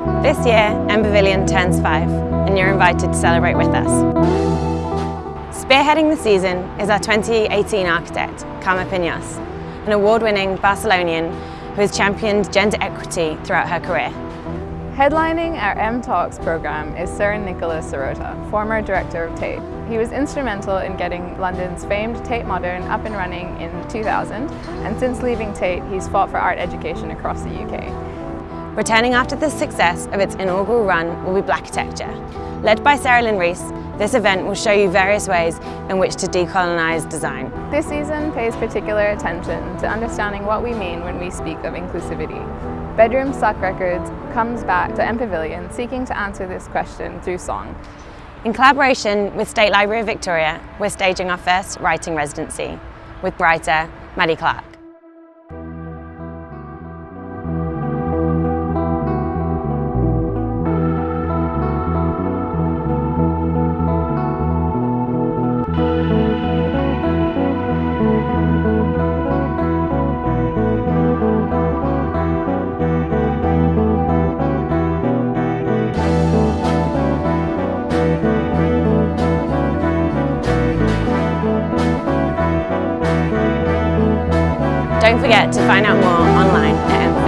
This year, M Pavilion turns five, and you're invited to celebrate with us. Spearheading the season is our 2018 architect, Carme Pinos, an award-winning Barcelonian who has championed gender equity throughout her career. Headlining our M Talks program is Sir Nicholas Serota, former director of Tate. He was instrumental in getting London's famed Tate Modern up and running in 2000, and since leaving Tate, he's fought for art education across the UK. Returning after the success of its inaugural run will be Blacktecture. Led by Sarah Lynn Rees, this event will show you various ways in which to decolonise design. This season pays particular attention to understanding what we mean when we speak of inclusivity. Bedroom Suck Records comes back to M Pavilion seeking to answer this question through song. In collaboration with State Library of Victoria, we're staging our first writing residency with writer Maddie Clark. Don't forget to find out more online at